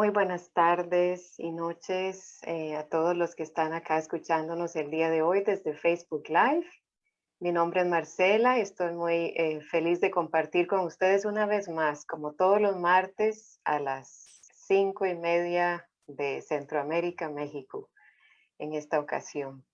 Muy buenas tardes y noches eh, a todos los que están acá escuchándonos el día de hoy desde Facebook Live. Mi nombre es Marcela y estoy muy eh, feliz de compartir con ustedes una vez más, como todos los martes a las cinco y media de Centroamérica, México, en esta ocasión.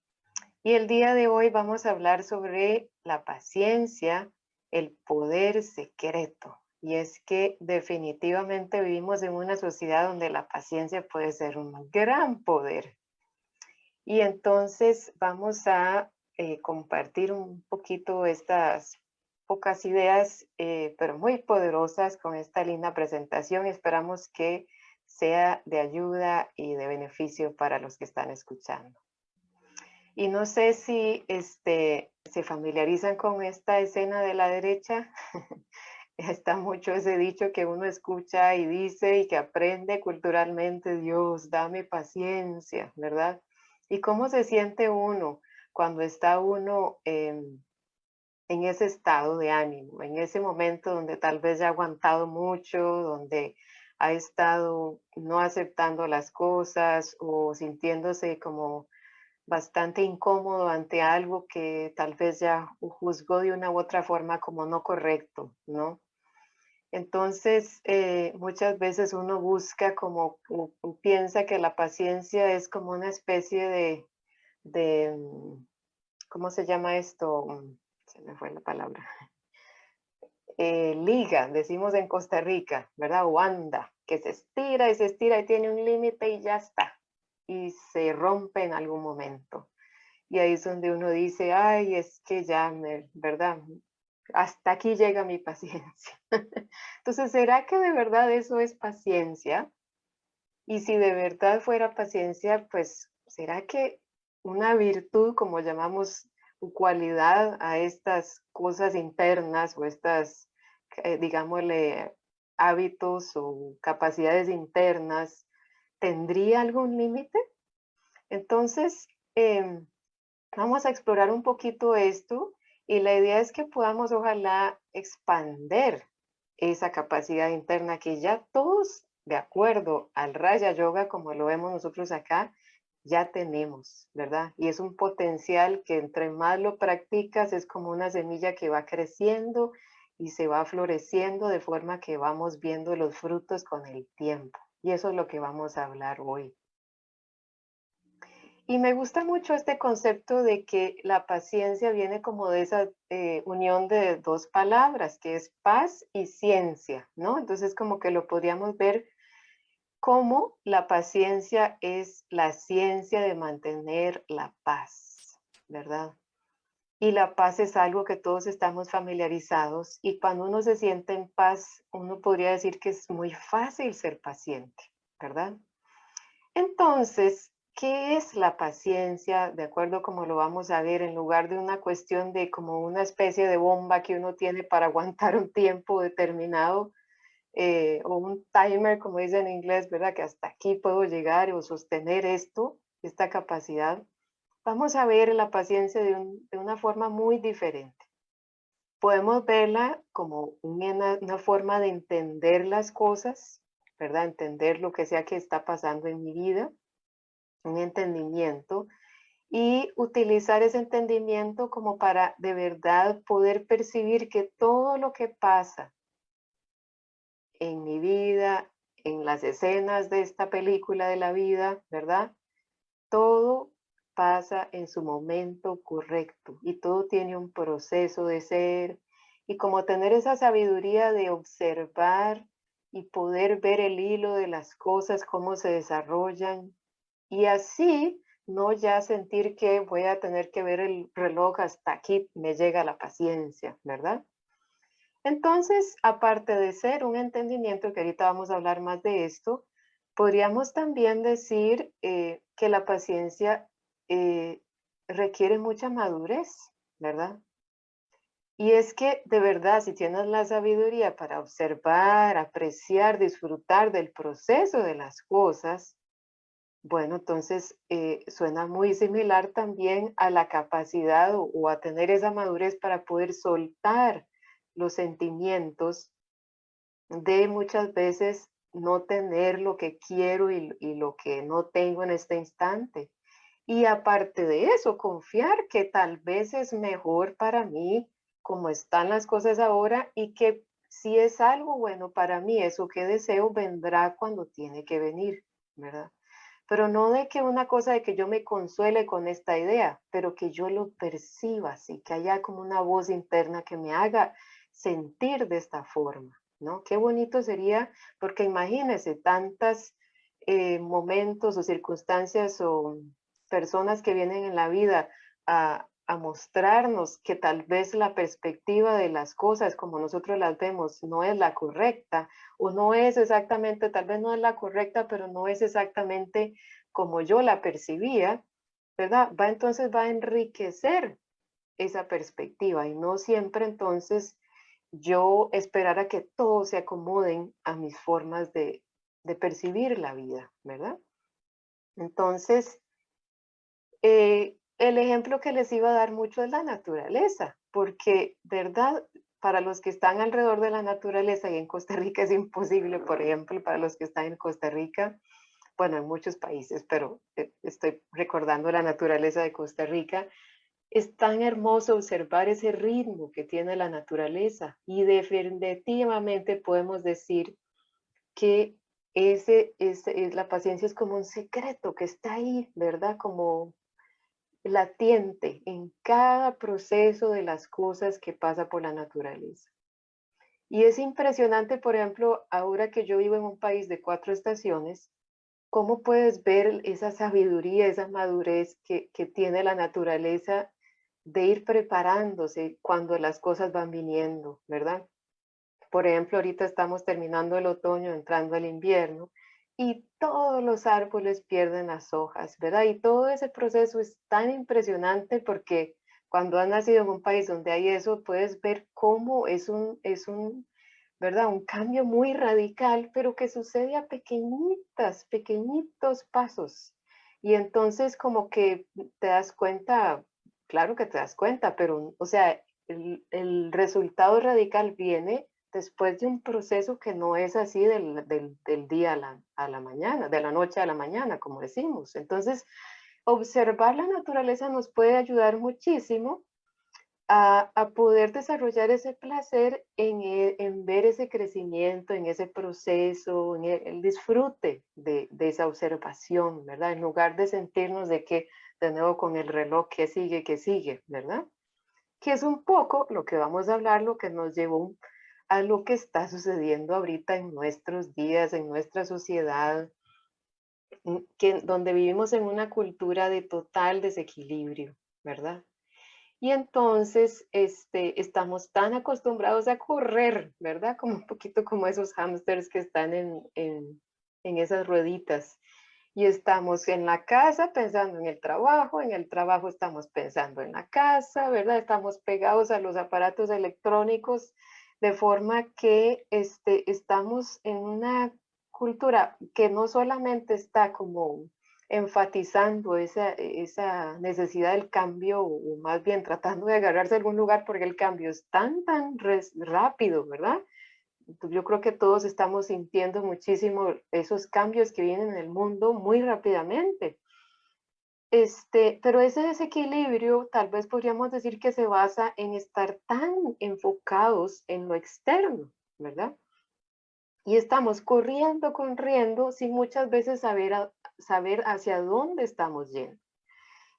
Y el día de hoy vamos a hablar sobre la paciencia, el poder secreto y es que definitivamente vivimos en una sociedad donde la paciencia puede ser un gran poder. Y entonces vamos a eh, compartir un poquito estas pocas ideas, eh, pero muy poderosas con esta linda presentación. Esperamos que sea de ayuda y de beneficio para los que están escuchando. Y no sé si este, se familiarizan con esta escena de la derecha. está mucho ese dicho que uno escucha y dice y que aprende culturalmente, Dios, dame paciencia, ¿verdad? ¿Y cómo se siente uno cuando está uno en, ese estado de ánimo, en ese momento donde tal vez ya ha aguantado mucho, donde ha estado no aceptando las cosas o sintiéndose como bastante incómodo ante algo que tal vez ya juzgó de una u otra forma como no correcto, ¿no? Entonces, eh, muchas veces uno busca como, piensa que la paciencia es como una especie de, mm, ¿cómo se llama esto? Mm, se me fue la palabra. Eh, liga, decimos en Costa Rica, ¿verdad? O anda, que se estira y se estira y tiene un límite y ya está. Y se rompe en algún momento. Y ahí es donde uno dice, ay, es que ya, me, ¿verdad? Hasta aquí llega mi paciencia. Entonces, ¿será que de verdad eso es paciencia? Y si de verdad fuera paciencia, pues, ¿será que una virtud, como llamamos cualidad a estas cosas internas o estas, eh, digámosle, hábitos o capacidades internas, tendría algún límite? Entonces, em, vamos a explorar un poquito esto y la idea es que podamos ojalá expander esa capacidad interna que ya todos, de acuerdo al Raya Yoga, como lo vemos nosotros acá, ya tenemos, ¿verdad? Y es un potencial que entre más lo practicas es como una semilla que va creciendo y se va floreciendo de forma que vamos viendo los frutos con el tiempo. Y eso es lo que vamos a hablar hoy. Y me gusta mucho este concepto de que la paciencia viene como de esa eh, unión de dos palabras, que es paz y ciencia, ¿no? Entonces como que lo podríamos ver como la paciencia es la ciencia de mantener la paz, ¿verdad? Y la paz es algo que todos estamos familiarizados y cuando uno se siente en paz, uno podría decir que es muy fácil ser paciente, ¿verdad? Entonces, ¿Qué es la paciencia? De acuerdo como lo vamos a ver, en lugar de una cuestión de como una especie de bomba que uno tiene para aguantar un tiempo determinado, eh, o un timer, como dice en inglés, ¿verdad? Que hasta aquí puedo llegar o sostener esto, esta capacidad. Vamos a ver la paciencia de, de una forma muy diferente. Podemos verla como una, una forma de entender las cosas, ¿verdad? Entender lo que sea que está pasando en mi vida un entendimiento y utilizar ese entendimiento como para de verdad poder percibir que todo lo que pasa en mi vida, en las escenas de esta película de la vida, ¿verdad? Todo pasa en su momento correcto y todo tiene un proceso de ser y como tener esa sabiduría de observar y poder ver el hilo de las cosas, cómo se desarrollan, y así no ya sentir que voy a tener que ver el reloj hasta aquí me llega la paciencia, ¿verdad? Entonces, aparte de ser un entendimiento, que ahorita vamos a hablar más de esto, podríamos también decir eh, que la paciencia eh, requiere mucha madurez, ¿verdad? Y es que de verdad, si tienes la sabiduría para observar, apreciar, disfrutar del proceso de las cosas, bueno, entonces eh, suena muy similar también a la capacidad o, a tener esa madurez para poder soltar los sentimientos de muchas veces no tener lo que quiero y, y lo que no tengo en este instante. Y aparte de eso, confiar que tal vez es mejor para mí como están las cosas ahora y que si es algo bueno para mí, eso que deseo vendrá cuando tiene que venir, ¿verdad? Pero no de que una cosa de que yo me consuele con esta idea, pero que yo lo perciba así, que haya como una voz interna que me haga sentir de esta forma, ¿no? Qué bonito sería, porque imagínense tantos eh, momentos o circunstancias o personas que vienen en la vida a, mostrarnos que tal vez la perspectiva de las cosas como nosotros las vemos no es la correcta o no es exactamente, tal vez no es la correcta, pero no es exactamente como yo la percibía, ¿verdad? Va entonces va a enriquecer esa perspectiva y no siempre entonces yo esperar a que todos se acomoden a mis formas de, de percibir la vida, ¿verdad? Entonces, eh, el ejemplo que les iba a dar mucho es la naturaleza, porque, ¿verdad? Para los que están alrededor de la naturaleza y en Costa Rica es imposible, por ejemplo, para los que están en Costa Rica, bueno, en muchos países, pero eh, estoy recordando la naturaleza de Costa Rica, es tan hermoso observar ese ritmo que tiene la naturaleza y definitivamente podemos decir que ese, ese, la paciencia es como un secreto que está ahí, ¿verdad? Como latiente en cada proceso de las cosas que pasa por la naturaleza. Y es impresionante, por ejemplo, ahora que yo vivo en un país de cuatro estaciones, cómo puedes ver esa sabiduría, esa madurez que, que tiene la naturaleza de ir preparándose cuando las cosas van viniendo, ¿verdad? Por ejemplo, ahorita estamos terminando el otoño, entrando el invierno, y todos los árboles pierden las hojas, ¿verdad? Y todo ese proceso es tan impresionante porque cuando has nacido en un país donde hay eso, puedes ver cómo es un, es un, ¿verdad? Un cambio muy radical, pero que sucede a pequeñitas, pequeñitos pasos. Y entonces como que te das cuenta, claro que te das cuenta, pero, o sea, el, el resultado radical viene después de un proceso que no es así del, del, día a la, a la, mañana, de la noche a la mañana, como decimos. Entonces, observar la naturaleza nos puede ayudar muchísimo a, a poder desarrollar ese placer en, e, en, ver ese crecimiento, en ese proceso, en el, disfrute de, de, esa observación, ¿verdad? En lugar de sentirnos de que, de nuevo, con el reloj que sigue, que sigue, ¿verdad? Que es un poco lo que vamos a hablar, lo que nos llevó a lo que está sucediendo ahorita en nuestros días, en nuestra sociedad, que, donde vivimos en una cultura de total desequilibrio, ¿verdad? Y entonces este, estamos tan acostumbrados a correr, ¿verdad? Como un poquito como esos hámsters que están en, en, en esas rueditas. Y estamos en la casa pensando en el trabajo, en el trabajo estamos pensando en la casa, ¿verdad? Estamos pegados a los aparatos electrónicos de forma que este, estamos en una cultura que no solamente está como enfatizando esa, esa necesidad del cambio o más bien tratando de agarrarse a algún lugar porque el cambio es tan, tan rápido, ¿verdad? Yo creo que todos estamos sintiendo muchísimo esos cambios que vienen en el mundo muy rápidamente. Este, pero ese desequilibrio tal vez podríamos decir que se basa en estar tan enfocados en lo externo, ¿verdad? Y estamos corriendo, corriendo, sin muchas veces saber, saber hacia dónde estamos yendo.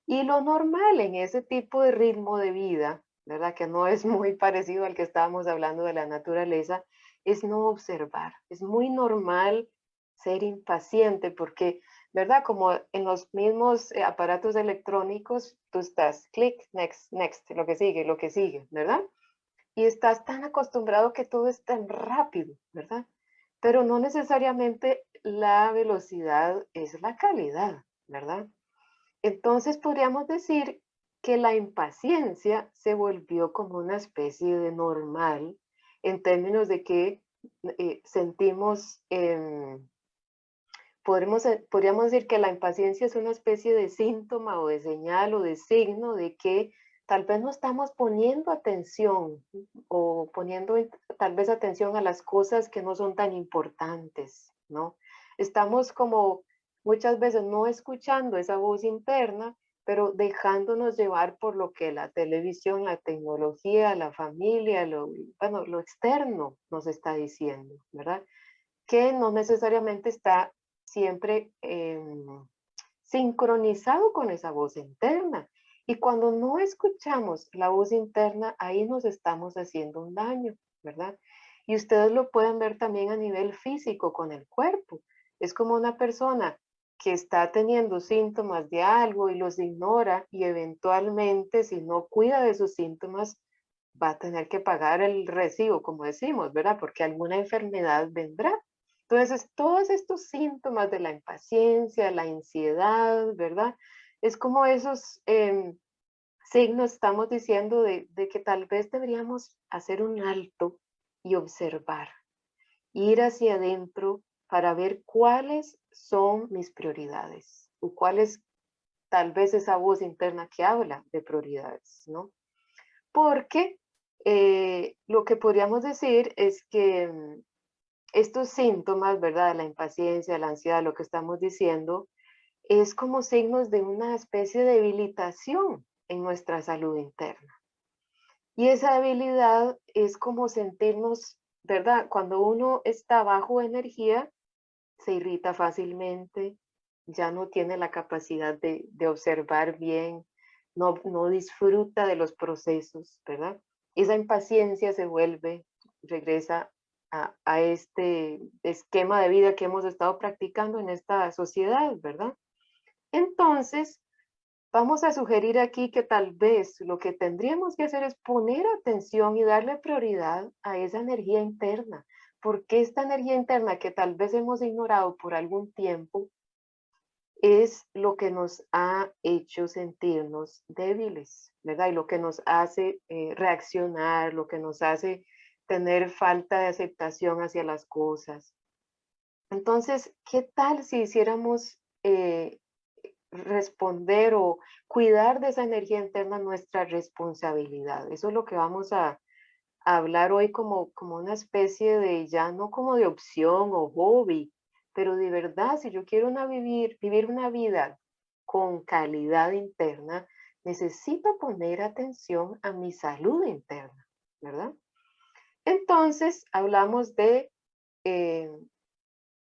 Y lo normal en ese tipo de ritmo de vida, ¿verdad? Que no es muy parecido al que estábamos hablando de la naturaleza, es no observar. Es muy normal ser impaciente porque ¿verdad? Como en los mismos eh, aparatos electrónicos, tú estás clic, next, next, lo que sigue, lo que sigue, ¿verdad? Y estás tan acostumbrado que todo es tan rápido, ¿verdad? Pero no necesariamente la velocidad es la calidad, ¿verdad? Entonces podríamos decir que la impaciencia se volvió como una especie de normal en términos de que eh, sentimos em, podríamos decir que la impaciencia es una especie de síntoma o de señal o de signo de que tal vez no estamos poniendo atención o poniendo tal vez atención a las cosas que no son tan importantes, ¿no? Estamos como muchas veces no escuchando esa voz interna, pero dejándonos llevar por lo que la televisión, la tecnología, la familia, lo, bueno, lo externo nos está diciendo, ¿verdad? Que no necesariamente está siempre em, sincronizado con esa voz interna. Y cuando no escuchamos la voz interna, ahí nos estamos haciendo un daño, ¿verdad? Y ustedes lo pueden ver también a nivel físico con el cuerpo. Es como una persona que está teniendo síntomas de algo y los ignora y eventualmente si no cuida de sus síntomas va a tener que pagar el recibo, como decimos, ¿verdad? Porque alguna enfermedad vendrá. Entonces, todos estos síntomas de la impaciencia, la ansiedad, ¿verdad? Es como esos em, signos, estamos diciendo, de, que tal vez deberíamos hacer un alto y observar, ir hacia adentro para ver cuáles son mis prioridades o cuál es tal vez esa voz interna que habla de prioridades, ¿no? Porque eh, lo que podríamos decir es que mm, estos síntomas, ¿verdad? La impaciencia, la ansiedad, lo que estamos diciendo, es como signos de una especie de debilitación en nuestra salud interna. Y esa debilidad es como sentirnos, ¿verdad? Cuando uno está bajo energía, se irrita fácilmente, ya no tiene la capacidad de, observar bien, no, no disfruta de los procesos, ¿verdad? Esa impaciencia se vuelve, regresa a, este esquema de vida que hemos estado practicando en esta sociedad, ¿verdad? Entonces, vamos a sugerir aquí que tal vez lo que tendríamos que hacer es poner atención y darle prioridad a esa energía interna, porque esta energía interna que tal vez hemos ignorado por algún tiempo es lo que nos ha hecho sentirnos débiles, ¿verdad? Y lo que nos hace eh, reaccionar, lo que nos hace tener falta de aceptación hacia las cosas. Entonces, ¿qué tal si hiciéramos eh, responder o cuidar de esa energía interna nuestra responsabilidad? Eso es lo que vamos a, hablar hoy como, como una especie de, ya no como de opción o hobby, pero de verdad, si yo quiero una vivir, vivir una vida con calidad interna, necesito poner atención a mi salud interna, ¿verdad? Entonces, hablamos de, eh,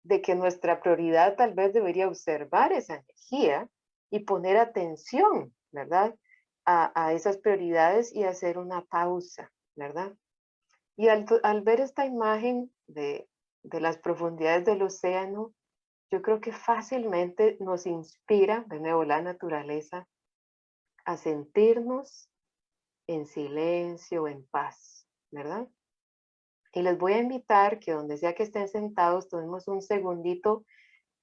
de que nuestra prioridad tal vez debería observar esa energía y poner atención, ¿verdad? A, a esas prioridades y hacer una pausa, ¿verdad? Y al, ver esta imagen de, las profundidades del océano, yo creo que fácilmente nos inspira, de nuevo, la naturaleza, a sentirnos en silencio, en paz, ¿verdad? Y les voy a invitar que donde sea que estén sentados, tomemos un segundito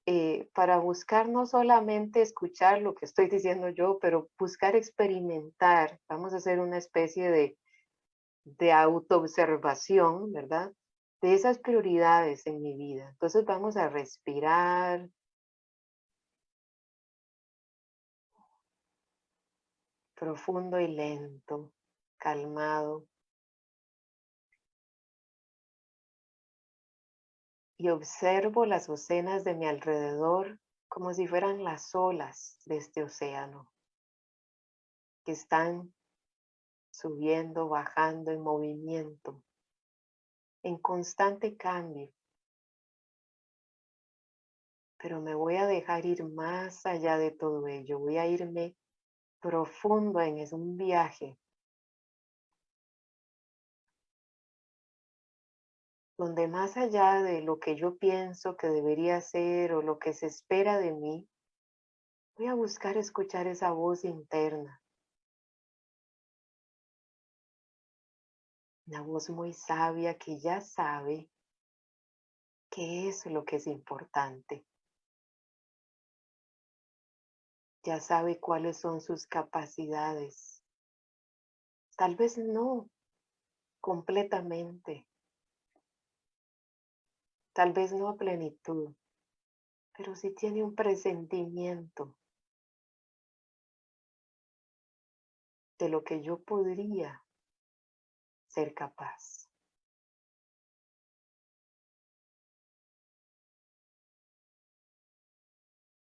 eh, para buscar no solamente escuchar lo que estoy diciendo yo, pero buscar experimentar. Vamos a hacer una especie de, de autoobservación, ¿verdad? De esas prioridades en mi vida. Entonces vamos a respirar. Profundo y lento, calmado. Y observo las oceanas de mi alrededor como si fueran las olas de este océano que están subiendo, bajando, en movimiento, en constante cambio. Pero me voy a dejar ir más allá de todo ello, voy a irme profundo en es un viaje donde más allá de lo que yo pienso que debería ser o lo que se espera de mí, voy a buscar escuchar esa voz interna Una voz muy sabia que ya sabe qué es lo que es importante. Ya sabe cuáles son sus capacidades. Tal vez no completamente. Tal vez no a plenitud. Pero sí tiene un presentimiento de lo que yo podría ser capaz.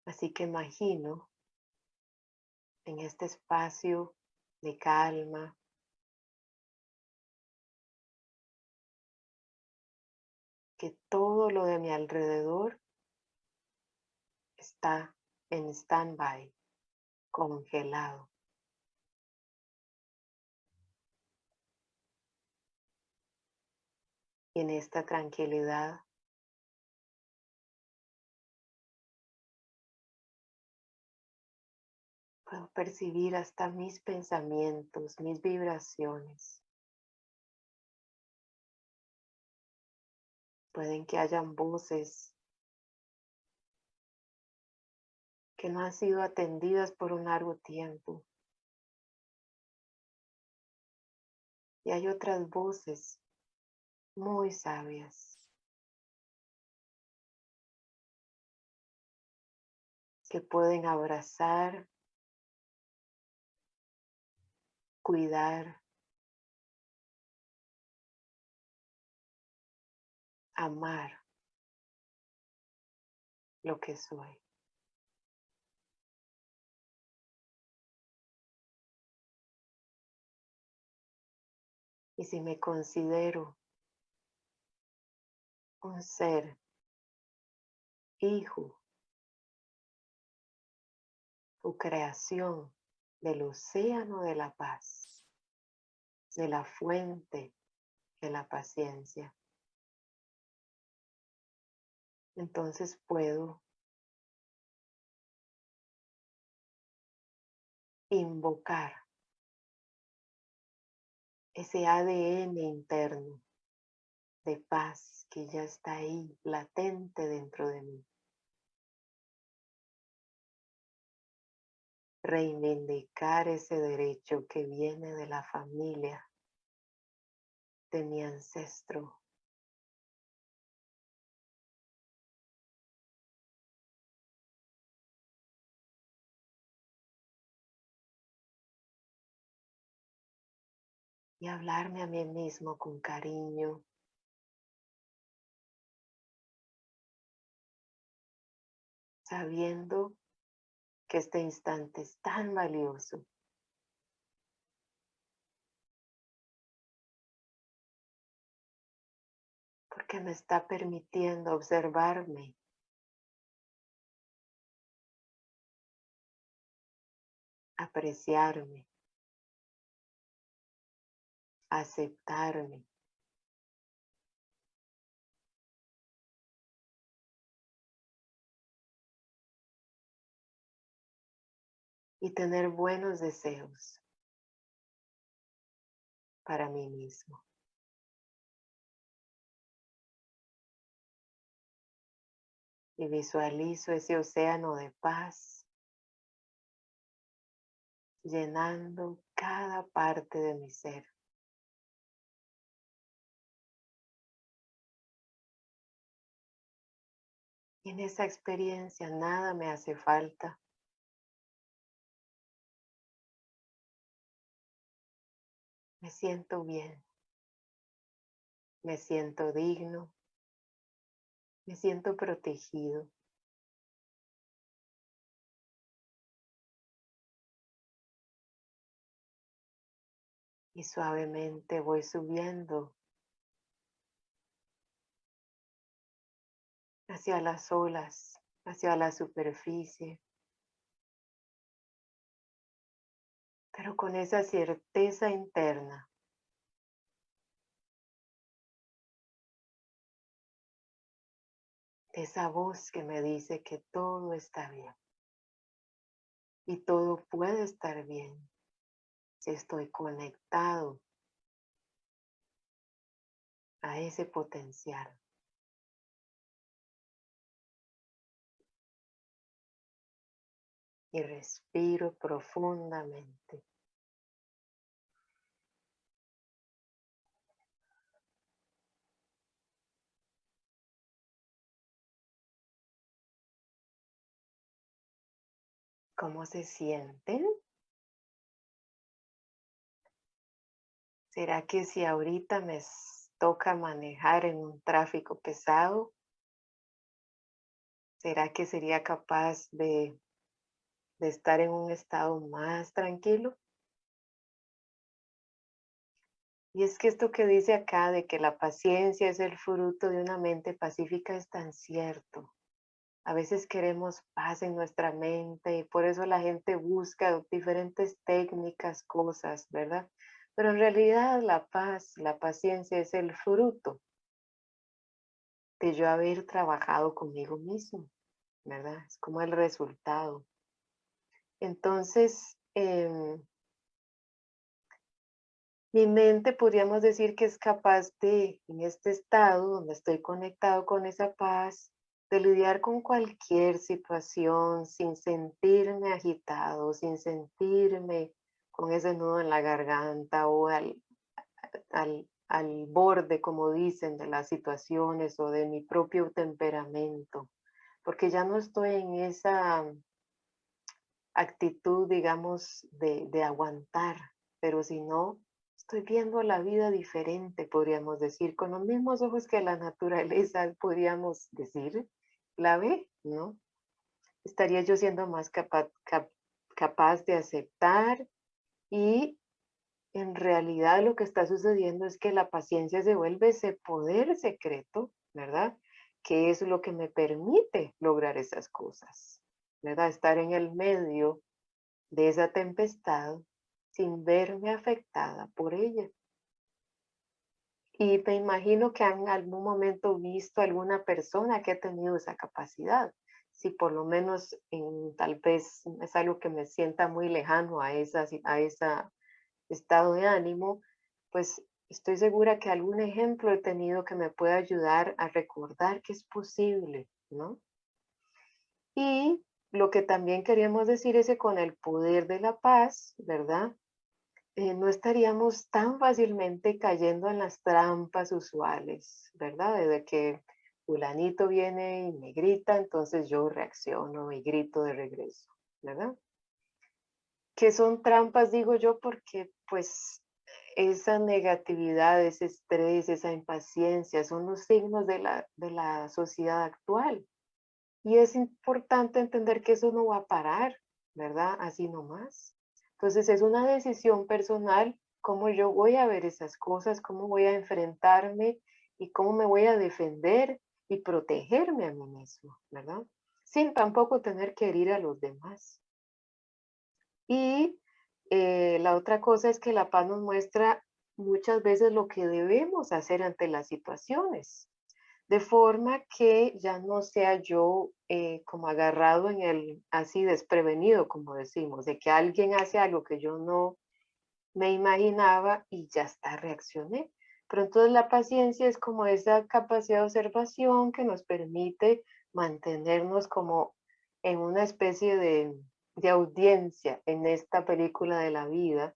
Así que imagino en este espacio de calma, que todo lo de mi alrededor está en stand-by, congelado. Y en esta tranquilidad puedo percibir hasta mis pensamientos, mis vibraciones. Pueden que hayan voces que no han sido atendidas por un largo tiempo. Y hay otras voces muy sabias que pueden abrazar, cuidar, amar lo que soy. Y si me considero un ser hijo tu creación del océano de la paz, de la fuente de la paciencia. Entonces puedo invocar ese ADN interno de paz que ya está ahí, latente dentro de mí. Reivindicar ese derecho que viene de la familia, de mi ancestro. Y hablarme a mí mismo con cariño. Sabiendo que este instante es tan valioso. Porque me está permitiendo observarme. Apreciarme aceptarme. Y tener buenos deseos para mí mismo. Y visualizo ese océano de paz llenando cada parte de mi ser. En esa experiencia nada me hace falta. Me siento bien. Me siento digno. Me siento protegido. Y suavemente voy subiendo hacia las olas, hacia la superficie. Pero con esa certeza interna esa voz que me dice que todo está bien. Y todo puede estar bien si estoy conectado a ese potencial. Y respiro profundamente. ¿Cómo se sienten? ¿Será que si ahorita me toca manejar en un tráfico pesado, ¿Será que sería capaz de, estar en un estado más tranquilo? Y es que esto que dice acá de que la paciencia es el fruto de una mente pacífica es tan cierto. A veces queremos paz en nuestra mente y por eso la gente busca diferentes técnicas, cosas, ¿verdad? Pero en realidad la paz, la paciencia es el fruto de yo haber trabajado conmigo mismo, ¿verdad? Es como el resultado. Entonces, em, mi mente podríamos decir que es capaz de, en este estado donde estoy conectado con esa paz, de lidiar con cualquier situación sin sentirme agitado, sin sentirme con ese nudo en la garganta o al, al, al borde, como dicen, de las situaciones o de mi propio temperamento, porque ya no estoy en esa actitud, digamos, de, de aguantar, pero si no, estoy viendo la vida diferente, podríamos decir, con los mismos ojos que la naturaleza, podríamos decir, la ve, ¿no? Estaría yo siendo más capaz, capaz de aceptar y en realidad lo que está sucediendo es que la paciencia se vuelve ese poder secreto, ¿verdad? Que es lo que me permite lograr esas cosas, ¿verdad? Estar en el medio de esa tempestad sin verme afectada por ella. Y me imagino que han algún momento visto alguna persona que ha tenido esa capacidad. Si por lo menos en, tal vez es algo que me sienta muy lejano a esa, a esa estado de ánimo, pues estoy segura que algún ejemplo he tenido que me pueda ayudar a recordar que es posible, ¿no? Y lo que también queríamos decir es que con el poder de la paz, ¿verdad? Eh, no estaríamos tan fácilmente cayendo en las trampas usuales, ¿verdad? Desde que fulanito viene y me grita, entonces yo reacciono y grito de regreso, ¿verdad? Que son trampas, digo yo, porque pues esa negatividad, ese estrés, esa impaciencia son los signos de la, de la sociedad actual. Y es importante entender que eso no va a parar, ¿verdad? Así nomás. Entonces es una decisión personal cómo yo voy a ver esas cosas, cómo voy a enfrentarme y cómo me voy a defender y protegerme a mí mismo, ¿verdad? Sin tampoco tener que herir a los demás. Y eh, la otra cosa es que la paz nos muestra muchas veces lo que debemos hacer ante las situaciones de forma que ya no sea yo eh, como agarrado en el, así desprevenido, como decimos, de que alguien hace algo que yo no me imaginaba y ya está, reaccioné. Pero entonces la paciencia es como esa capacidad de observación que nos permite mantenernos como en una especie de, de audiencia en esta película de la vida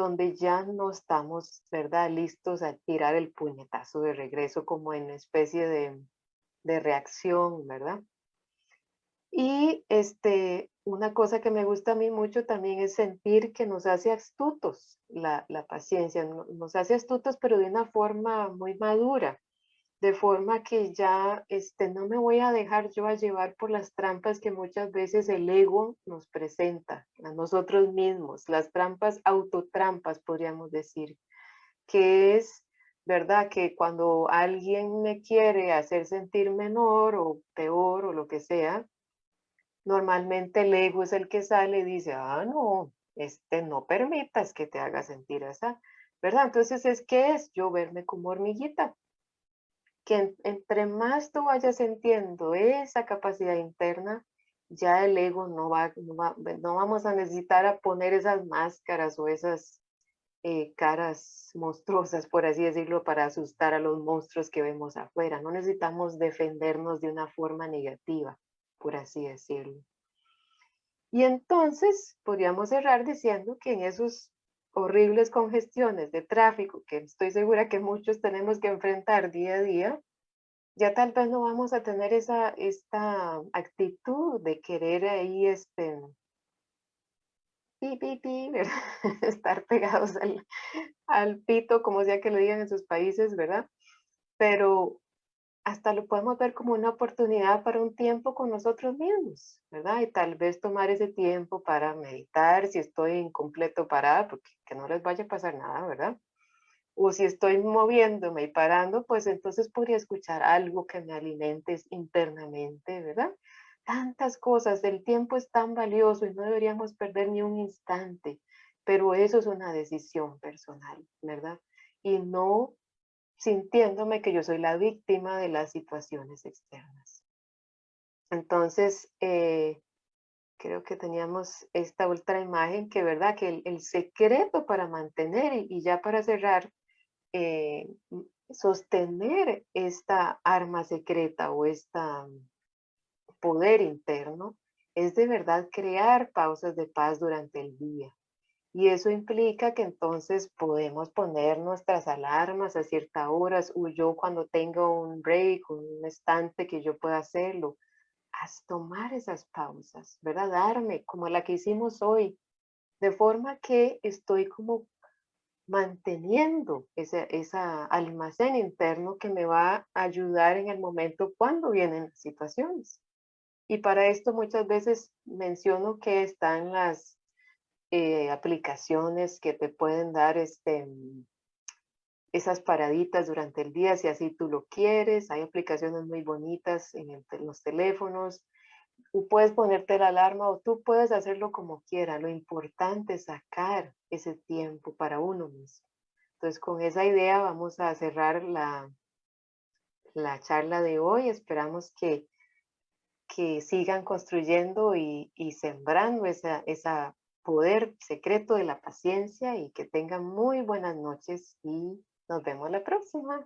donde ya no estamos, ¿verdad?, listos a tirar el puñetazo de regreso como en especie de, de reacción, ¿verdad? Y este, una cosa que me gusta a mí mucho también es sentir que nos hace astutos la, la paciencia, nos hace astutos pero de una forma muy madura, de forma que ya este, no me voy a dejar yo a llevar por las trampas que muchas veces el ego nos presenta a nosotros mismos, las trampas, autotrampas podríamos decir, que es, ¿verdad? Que cuando alguien me quiere hacer sentir menor o peor o lo que sea, normalmente el ego es el que sale y dice, ah, no, este, no permitas que te haga sentir así, ¿verdad? Entonces es que es yo verme como hormiguita, que entre más tú vayas sintiendo esa capacidad interna, ya el ego no va, no, vamos a necesitar a poner esas máscaras o esas eh, caras monstruosas, por así decirlo, para asustar a los monstruos que vemos afuera. No necesitamos defendernos de una forma negativa, por así decirlo. Y entonces podríamos cerrar diciendo que en esos horribles congestiones de tráfico que estoy segura que muchos tenemos que enfrentar día a día, ya tal vez no vamos a tener esa esta actitud de querer ahí este pi, pi, estar pegados al, al pito, como sea que le digan en sus países, ¿verdad? Pero hasta lo podemos ver como una oportunidad para un tiempo con nosotros mismos, ¿verdad? Y tal vez tomar ese tiempo para meditar si estoy en completo parada, porque que no les vaya a pasar nada, ¿verdad? O si estoy moviéndome y parando, pues entonces podría escuchar algo que me alimente internamente, ¿verdad? Tantas cosas, el tiempo es tan valioso y no deberíamos perder ni un instante, pero eso es una decisión personal, ¿verdad? Y no sintiéndome que yo soy la víctima de las situaciones externas. Entonces, eh, creo que teníamos esta otra imagen que, ¿verdad? Que el, secreto para mantener y, ya para cerrar, eh, sostener esta arma secreta o este poder interno es de verdad crear pausas de paz durante el día. Y eso implica que entonces podemos poner nuestras alarmas a ciertas horas o yo cuando tengo un break, un estante que yo pueda hacerlo, haz tomar esas pausas, ¿verdad? Darme como la que hicimos hoy, de forma que estoy como manteniendo ese esa almacén interno que me va a ayudar en el momento cuando vienen las situaciones. Y para esto muchas veces menciono que están las eh, aplicaciones que te pueden dar este, mm, esas paraditas durante el día, si así tú lo quieres. Hay aplicaciones muy bonitas en, los teléfonos. Tú puedes ponerte la alarma o tú puedes hacerlo como quieras. Lo importante es sacar ese tiempo para uno mismo. Entonces, con esa idea vamos a cerrar la, la charla de hoy. Esperamos que, que sigan construyendo y, y sembrando esa, esa poder secreto de la paciencia y que tengan muy buenas noches y nos vemos la próxima.